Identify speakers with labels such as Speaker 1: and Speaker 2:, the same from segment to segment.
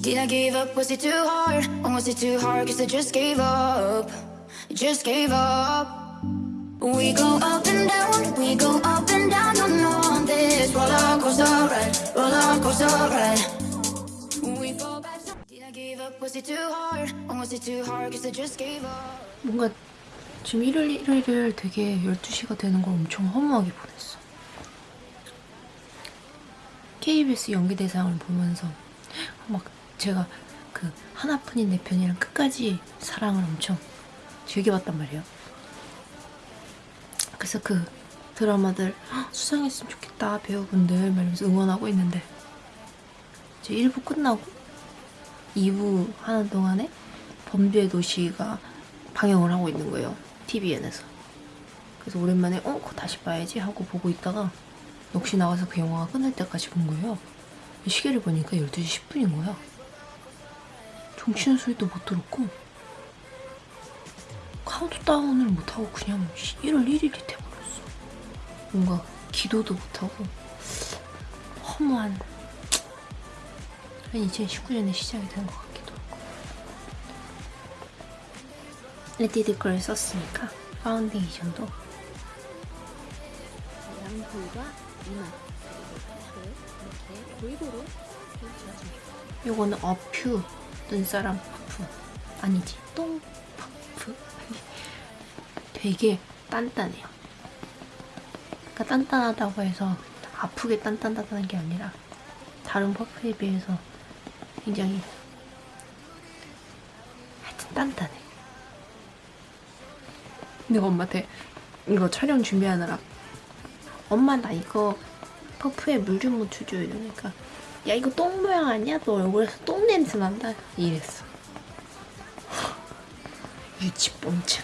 Speaker 1: Did I give up? Was it too hard? Or was it too hard? Cause I just gave up. Just gave up. We go up and down, we go up and down, on on this roller coaster ride, roller coaster ride. We fall back. Did I give up? Was it too hard? Or was it too hard? Cause I just gave up.
Speaker 2: 뭔가 지금 일요일 일요일 되게 12시가 되는 걸 엄청 허무하게 보냈어. KBS 연기대상을 보면서 막 제가 그 하나뿐인 내 편이랑 끝까지 사랑을 엄청 즐겨봤단 말이에요. 그래서 그 드라마들 "헉, 수상했으면 좋겠다 배우분들 말면서 응원하고 있는데 이제 1부 끝나고 2부 하는 동안에 범죄의 도시가 방영을 하고 있는 거예요. TVN에서. 그래서 오랜만에 어? 그거 다시 봐야지 하고 보고 있다가 넋이 나가서 그 영화가 끝날 때까지 본 거예요. 시계를 보니까 12시 10분인 거야. 종 치는 소리도 못 들었고 카운트다운을 못하고 그냥 1월 1일이 돼버렸어. 뭔가 기도도 못하고 허무한 한 2019년에 시작이 된 것 같기도 하고 레디드 걸 썼으니까 파운데이션도
Speaker 3: 양볼과 이마 그리고 이렇게 골고루.
Speaker 2: 요거는 어퓨 눈사람 퍼프 아니지 똥 퍼프 되게 단단해요. 그러니까 단단하다고 해서 아프게 단단하다는 게 아니라 다른 퍼프에 비해서 굉장히 하여튼 단단해. 내가 엄마한테 이거 촬영 준비하느라 엄마 나 이거 퍼프에 물 좀 묻혀줘 이러니까 야 이거 똥 모양 아니야? 너 얼굴에서 똥 냄새 난다. 이랬어. 유치뽕짝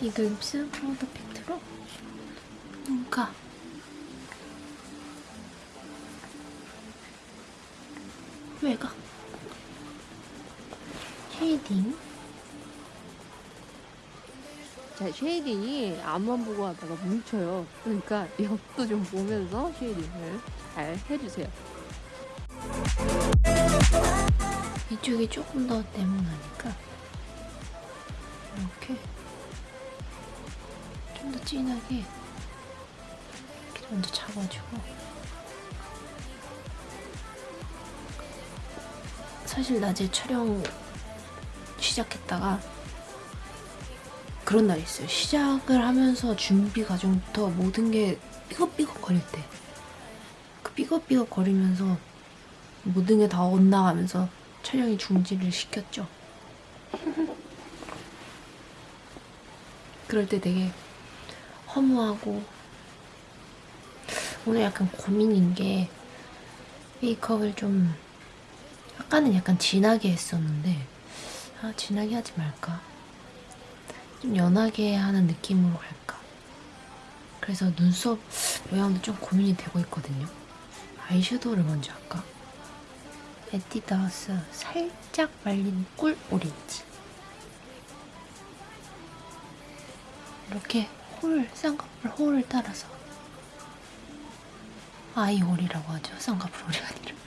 Speaker 2: 이거 입술 파우더 팩트로 뭔가. 외곽 shading?
Speaker 3: 자, shading이 앞만 보고 하다가 뭉쳐요. 그러니까 옆도 좀 보면서 shading을 잘 해주세요.
Speaker 2: 이쪽이 조금 더 네모나니까 이렇게 좀 더 진하게 이렇게 먼저 잡아주고 사실 낮에 촬영 시작했다가 그런 날이 있어요. 시작을 하면서 준비 과정부터 모든 게 삐걱삐걱 거릴 때. 그 삐걱삐걱 거리면서 모든 게 다 엇나가면서 촬영이 중지를 시켰죠. 그럴 때 되게 허무하고 오늘 약간 고민인 게 메이크업을 좀 아까는 약간 진하게 했었는데 아 진하게 하지 말까? 좀 연하게 하는 느낌으로 할까? 그래서 눈썹 모양도 좀 고민이 되고 있거든요 아이섀도우를 먼저 할까? 에뛰드하우스 살짝 말린 꿀 오렌지. 이렇게 홀, 쌍꺼풀 홀을 따라서. 아이홀이라고 하죠. 쌍꺼풀 홀이 아니라.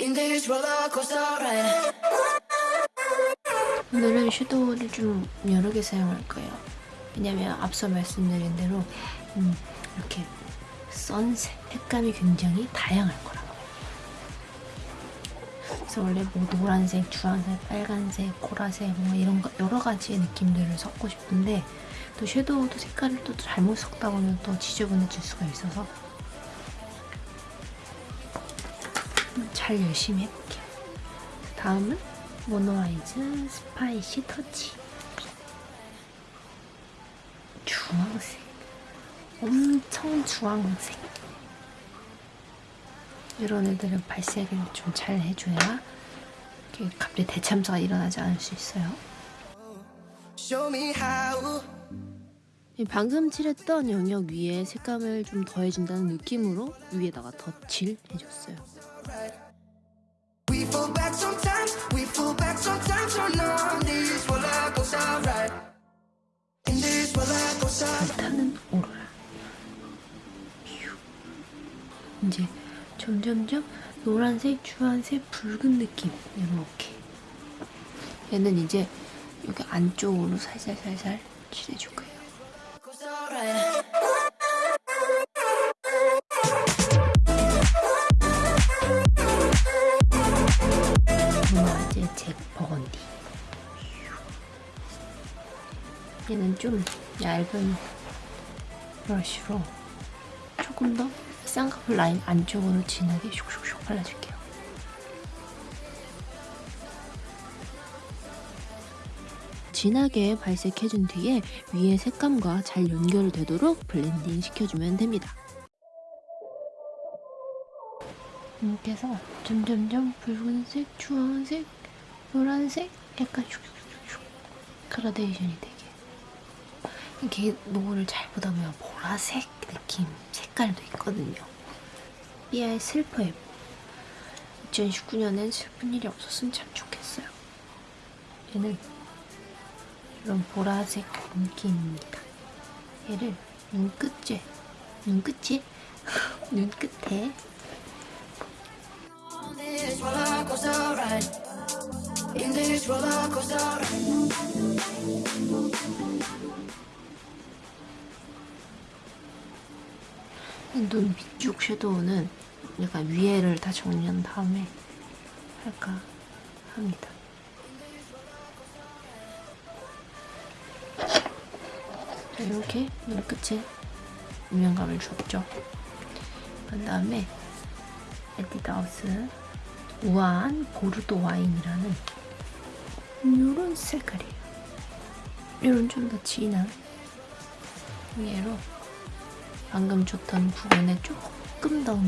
Speaker 1: In this roller coaster ride.
Speaker 2: 오늘은 섀도우를 좀 여러 개 사용할 거예요. 왜냐면 앞서 말씀드린 대로 음, 이렇게 선색 색감이 굉장히 다양할 거라고. 그래서 원래 뭐 노란색, 주황색, 빨간색, 보라색 뭐 이런 거 여러 가지의 느낌들을 섞고 싶은데 또 섀도우도 색깔을 또 잘못 섞다 보면 또 지저분해질 수가 있어서 음, 잘 열심히 해볼게요. 다음은 모노아이즈 스파이시 터치. 주황색. 엄청 주황색. 이런 애들은 발색을 좀 잘 해줘야 이렇게 갑자기 대참사가 일어나지 않을 수 있어요.
Speaker 3: 방금 칠했던 영역 위에 색감을 좀 더해준다는 느낌으로 위에다가 덧칠 해줬어요.
Speaker 1: fall back sometimes We fall back sometimes On our knees while I goes alright In this while I goes alright 타는 오로라 이제
Speaker 2: 점점점 노란색, 주황색, 붉은 느낌 이렇게 얘는 이제 여기 안쪽으로 살살살살 칠해줄 거예요 얘는 좀 얇은 브러쉬로 조금 더 쌍꺼풀 라인 안쪽으로 진하게 슉슉슉 발라줄게요 진하게 발색해준 뒤에 위에 색감과 잘 연결되도록 블렌딩 시켜주면 됩니다. 이렇게 해서 점점점 붉은색, 주황색, 노란색 약간 슉슉슉슉 그라데이션이 되게 이렇게 노을을 잘 보다 보면 보라색 느낌 색깔도 있거든요. 삐아의 슬퍼요. 2019년엔 슬픈 일이 없었으면 참 좋겠어요. 얘는 이런 보라색 느낌입니다. 얘를 눈끝에, 눈끝에, 눈끝에 눈 밑쪽 섀도우는 약간 위에를 다 정리한 다음에 할까 합니다. 자, 이렇게 눈끝에 음영감을 줬죠. 그 다음에 에뛰드하우스 우아한 보르도 와인이라는 이런 색깔이에요. 이런 좀 더 진한 위에로 방금 줬던 부분에 조금 더.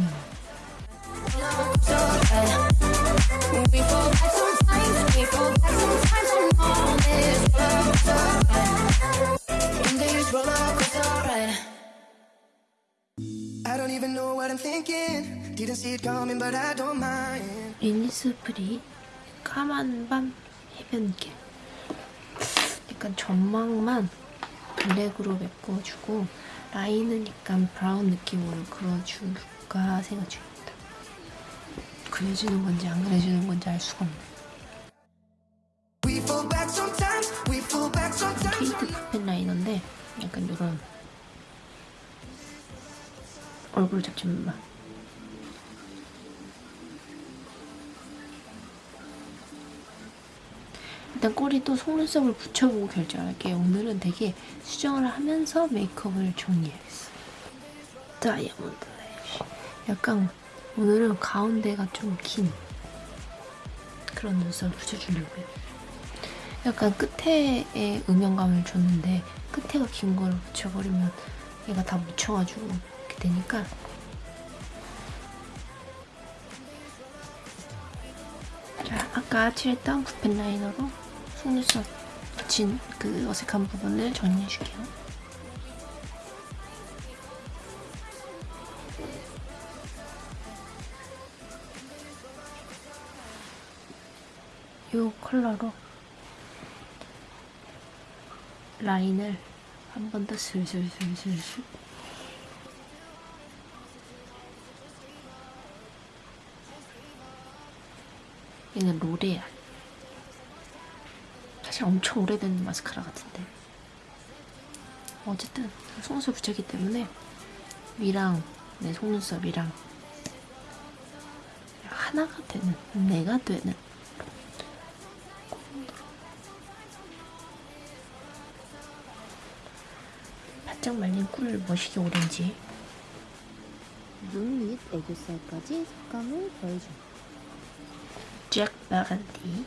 Speaker 2: 리니스프리 까만 밤 해변길 약간 전망만 블랙으로 메꿔주고 라인은 약간 브라운 느낌으로 그려줄까 생각 중입니다. 그려주는 건지 안 그려주는 건지 알 수가 없네. 케이트 푸펜 라이너인데 약간 이런 얼굴 잡지만 일단 꼬리도 속눈썹을 붙여보고 결정할게요. 오늘은 되게 수정을 하면서 메이크업을 정리해야겠어. 다이아몬드 래쉬. 약간 오늘은 가운데가 좀 긴 그런 눈썹을 붙여주려고요. 약간 끝에에 음영감을 줬는데 끝에가 긴 거를 붙여버리면 얘가 다 묻혀가지고 이렇게 되니까 자 아까 칠했던 붓펜 라이너로 속눈썹 붙인 그 어색한 부분을 정리해줄게요. 이 컬러로 라인을 한 번 더 슬슬슬슬슬 얘는 로레알 사실 엄청 오래된 마스카라 같은데. 어쨌든 속눈썹 붙였기 때문에 위랑 내 속눈썹이랑 하나가 되는 내가 되는 바짝 말린 꿀 머시기 오렌지.
Speaker 3: 눈 밑 애교살까지 색감을 더해줍니다.
Speaker 2: 잭 바간디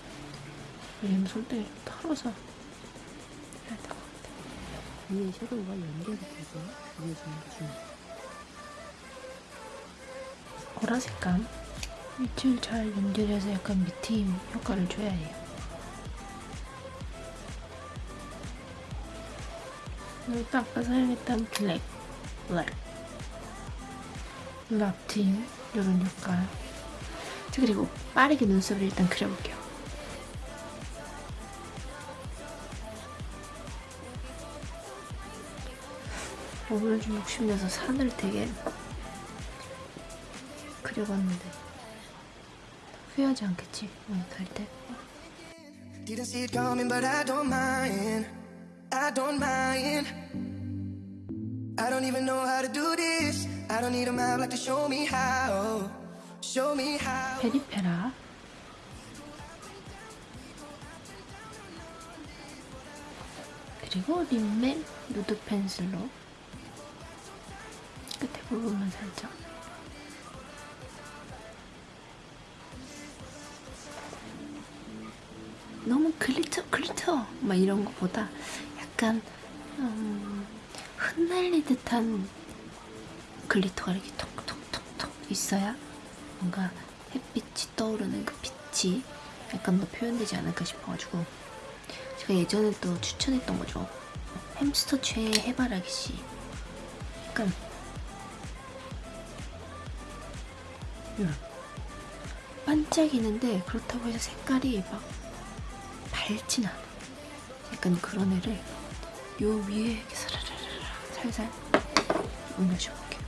Speaker 2: 왜냐면 손등이 좀 털어서 해야 될 것 같아.
Speaker 3: 위에 섀도우가 연결이 돼서 그려주는 게 중요해요.
Speaker 2: 보라 색감? 밑을 잘 연결해서 약간 밑트임 효과를 줘야 해요. 그리고 또 아까 사용했던 블랙 블랙. 랍팀 이런 효과. 자, 그리고 빠르게 눈썹을 일단 그려볼게요 오늘 좀 욕심내서 산을 되게 그려봤는데 후회하지 않겠지? 어, 달 때.
Speaker 4: Didn't see it coming, but I don't mind. I don't mind. I don't even know how to do this. I don't need a map like to show me how. Show me how.
Speaker 2: 페리페라 그리고 립맨 누드 펜슬로 끝에 부분만 살짝 너무 glitter glitter! 막 이런 거보다 약간 음, 흩날리 듯한 glitter가 이렇게 톡톡톡톡 있어야 뭔가 햇빛이 떠오르는 그 빛이 약간 더 표현되지 않을까 싶어가지고 제가 예전에 또 추천했던 거죠. 햄스터 최애 해바라기 씨. 약간 이런 반짝이는데 그렇다고 해서 색깔이 막 밝진 않아. 약간 그런 애를 요 위에 이렇게 사라라라 살살 올려줘 볼게요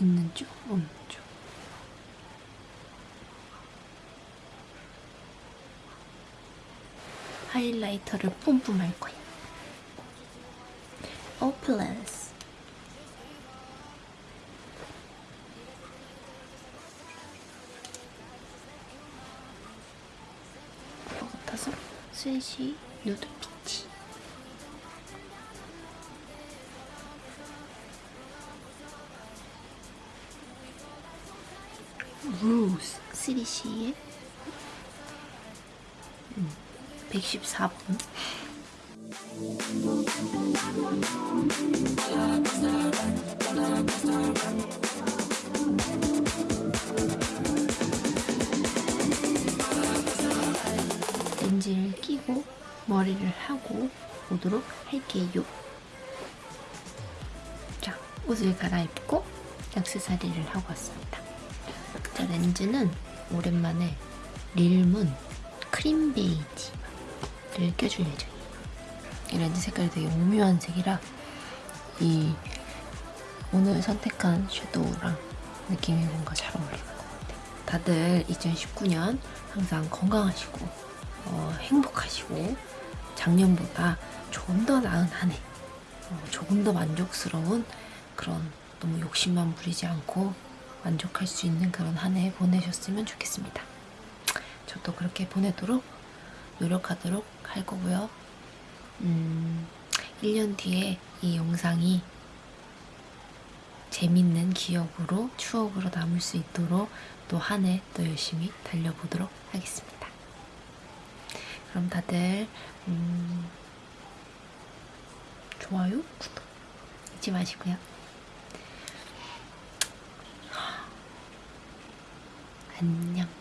Speaker 2: 있는 쪽, 없는 쪽. 하이라이터를 뿜뿜 할 거야. 오플레스. 것 같아서 스시 누드 피치. 루스 3C에 114번 렌즈를 끼고 머리를 하고 오도록 할게요. 자, 옷을 갈아입고 액세서리를 하고 왔습니다. 자, 렌즈는 오랜만에 릴문 크림 베이지 를 껴줄 예정이에요. 이 렌즈 색깔이 되게 오묘한 색이라 이 오늘 선택한 섀도우랑 느낌이 뭔가 잘 어울리는 것 같아요. 다들 2019년 항상 건강하시고 어, 행복하시고 작년보다 조금 더 나은 한 해, 어, 조금 더 만족스러운 그런 너무 욕심만 부리지 않고 만족할 수 있는 그런 한 해 보내셨으면 좋겠습니다. 저도 그렇게 보내도록 노력하도록 할 거고요. 음, 1년 뒤에 이 영상이 재밌는 기억으로 추억으로 남을 수 있도록 또 한 해 또 열심히 달려보도록 하겠습니다. 그럼 다들 음, 좋아요, 구독 잊지 마시고요. 안녕.